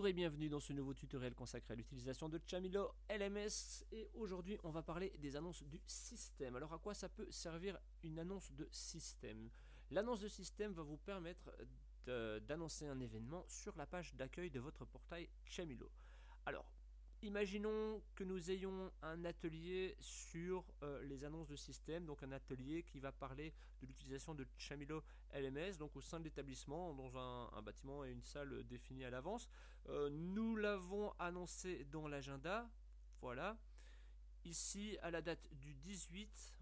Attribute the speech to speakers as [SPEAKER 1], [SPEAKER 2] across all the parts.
[SPEAKER 1] Bonjour et bienvenue dans ce nouveau tutoriel consacré à l'utilisation de Chamilo LMS et aujourd'hui on va parler des annonces du système. Alors à quoi ça peut servir une annonce de système? L'annonce de système va vous permettre d'annoncer un événement sur la page d'accueil de votre portail Chamilo. Alors Imaginons que nous ayons un atelier sur euh, les annonces de système, donc un atelier qui va parler de l'utilisation de Chamilo LMS, donc au sein de l'établissement, dans un, bâtiment et une salle définie à l'avance. Euh, nous l'avons annoncé dans l'agenda, voilà. Ici, à la date du 18,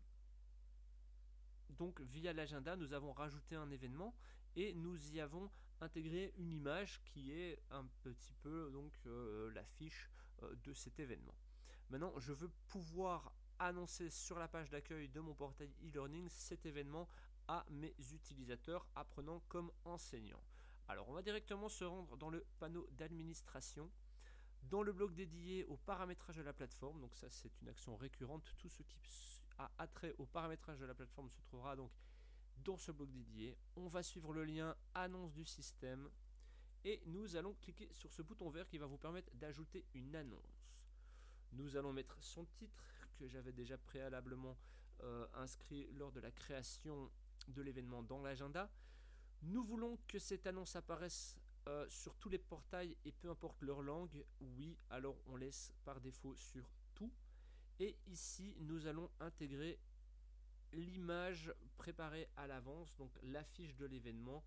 [SPEAKER 1] donc via l'agenda, nous avons rajouté un événement et nous y avons intégré une image qui est un petit peu donc euh, de cet événement. Maintenant, je veux pouvoir annoncer sur la page d'accueil de mon portail e-learning cet événement à mes utilisateurs apprenants comme enseignants. Alors, on va directement se rendre dans le panneau d'administration dans le bloc dédié au paramétrage de la plateforme. Donc ça, c'est une action récurrente. Tout ce qui a attrait au paramétrage de la plateforme se trouvera donc dans ce bloc dédié. On va suivre le lien annonce du système et nous allons cliquer sur ce bouton vert qui va vous permettre d'ajouter une annonce. Nous allons mettre son titre que j'avais déjà préalablement euh, inscrit lors de la création de l'événement dans l'agenda. Nous voulons que cette annonce apparaisse euh, sur tous les portails et peu importe leur langue. Oui, alors on laisse par défaut sur tout. Et ici, nous allons intégrer l'image préparée à l'avance, donc l'affiche de l'événement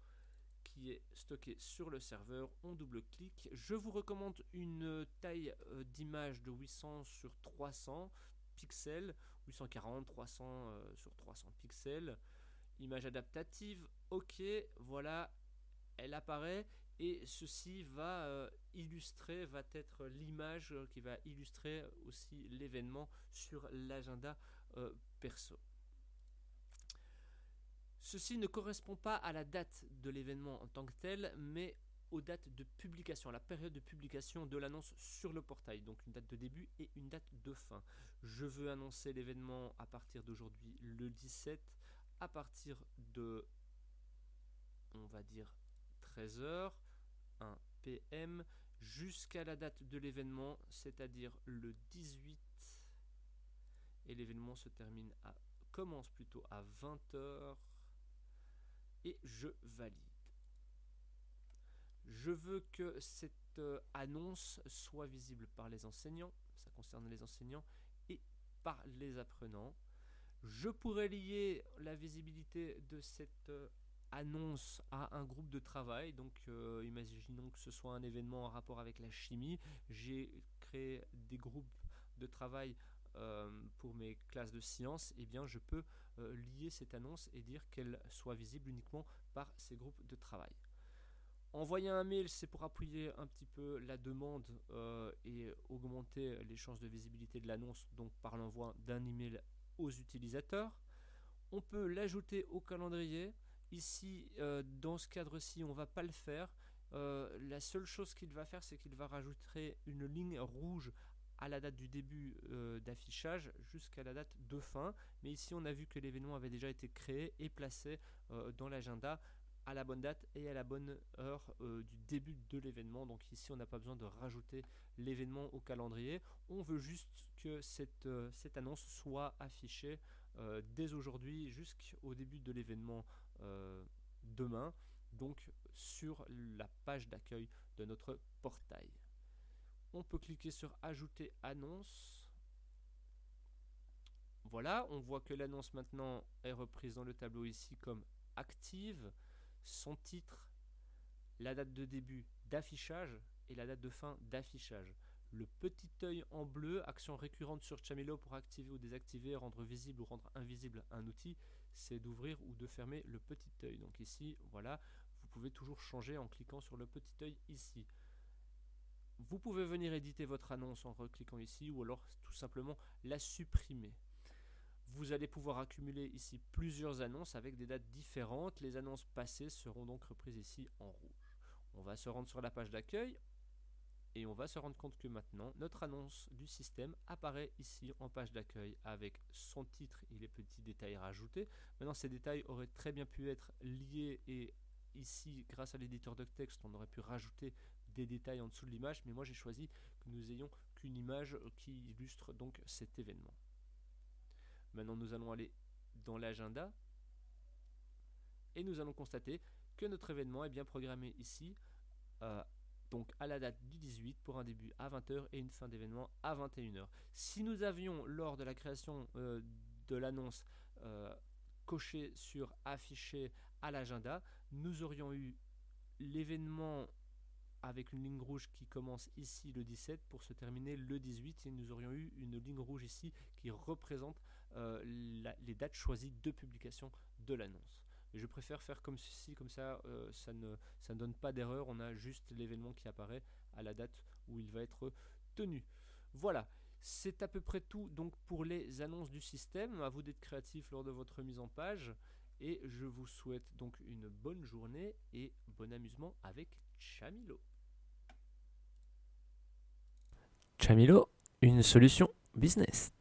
[SPEAKER 1] est stockée sur le serveur. On double-clique. Je vous recommande une taille euh, d'image de 800 sur 300 pixels, 840, 300 euh, sur 300 pixels. Image adaptative, ok, voilà, elle apparaît et ceci va euh, illustrer, va être l'image qui va illustrer aussi l'événement sur l'agenda perso. Ceci ne correspond pas à la date de l'événement en tant que tel, mais aux dates de publication, à la période de publication de l'annonce sur le portail. Donc une date de début et une date de fin. Je veux annoncer l'événement à partir d'aujourd'hui le 17, à partir de, on va dire, 13h, 1 PM, jusqu'à la date de l'événement, c'est-à-dire le 18. Et l'événement se termine à, commence plutôt à 20h et je valide. Je veux que cette euh, annonce soit visible par les enseignants, ça concerne les enseignants, et par les apprenants. Je pourrais lier la visibilité de cette euh, annonce à un groupe de travail. Donc euh, imaginons que ce soit un événement en rapport avec la chimie. J'ai créé des groupes de travail euh, pour mes classes de sciences, eh bien, je peux euh, lier cette annonce et dire qu'elle soit visible uniquement par ces groupes de travail. Envoyer un mail, c'est pour appuyer un petit peu la demande euh, et augmenter les chances de visibilité de l'annonce, donc par l'envoi d'un email aux utilisateurs. On peut l'ajouter au calendrier. Ici, dans ce cadre-ci, on ne va pas le faire. la seule chose qu'il va faire, c'est qu'il va rajouter une ligne rouge à la date du début euh, d'affichage jusqu'à la date de fin. Mais ici, on a vu que l'événement avait déjà été créé et placé euh, dans l'agenda à la bonne date et à la bonne heure euh, du début de l'événement. Donc ici, on n'a pas besoin de rajouter l'événement au calendrier. On veut juste que cette, cette annonce soit affichée dès aujourd'hui jusqu'au début de l'événement demain, donc sur la page d'accueil de notre portail. On peut cliquer sur ajouter annonce. Voilà, on voit que l'annonce maintenant est reprise dans le tableau ici comme active, son titre, la date de début d'affichage et la date de fin d'affichage. Le petit œil en bleu, action récurrente sur Chamilo pour activer ou désactiver, rendre visible ou rendre invisible un outil, c'est d'ouvrir ou de fermer le petit œil. Donc ici, voilà, vous pouvez toujours changer en cliquant sur le petit œil ici. Vous pouvez venir éditer votre annonce en recliquant ici ou alors tout simplement la supprimer. Vous allez pouvoir accumuler ici plusieurs annonces avec des dates différentes. Les annonces passées seront donc reprises ici en rouge. On va se rendre sur la page d'accueil et on va se rendre compte que maintenant notre annonce du système apparaît ici en page d'accueil avec son titre et les petits détails rajoutés. Maintenant ces détails auraient très bien pu être liés et ici grâce à l'éditeur de texte on aurait pu rajouter des détails en dessous de l'image, mais moi j'ai choisi que nous ayons qu'une image qui illustre donc cet événement. Maintenant nous allons aller dans l'agenda et nous allons constater que notre événement est bien programmé ici euh, donc à la date du 18 pour un début à 20h et une fin d'événement à 21h. Si nous avions lors de la création euh, de l'annonce euh, coché sur afficher à l'agenda, nous aurions eu l'événement avec une ligne rouge qui commence ici le 17 pour se terminer le 18 et nous aurions eu une ligne rouge ici qui représente euh, les dates choisies de publication de l'annonce. Je préfère faire comme ceci, comme ça, euh, ça, ne, ça ne donne pas d'erreur, on a juste l'événement qui apparaît à la date où il va être tenu. Voilà, c'est à peu près tout donc pour les annonces du système. À vous d'être créatif lors de votre mise en page. Et je vous souhaite donc une bonne journée et bon amusement avec Chamilo. Chamilo, une solution business.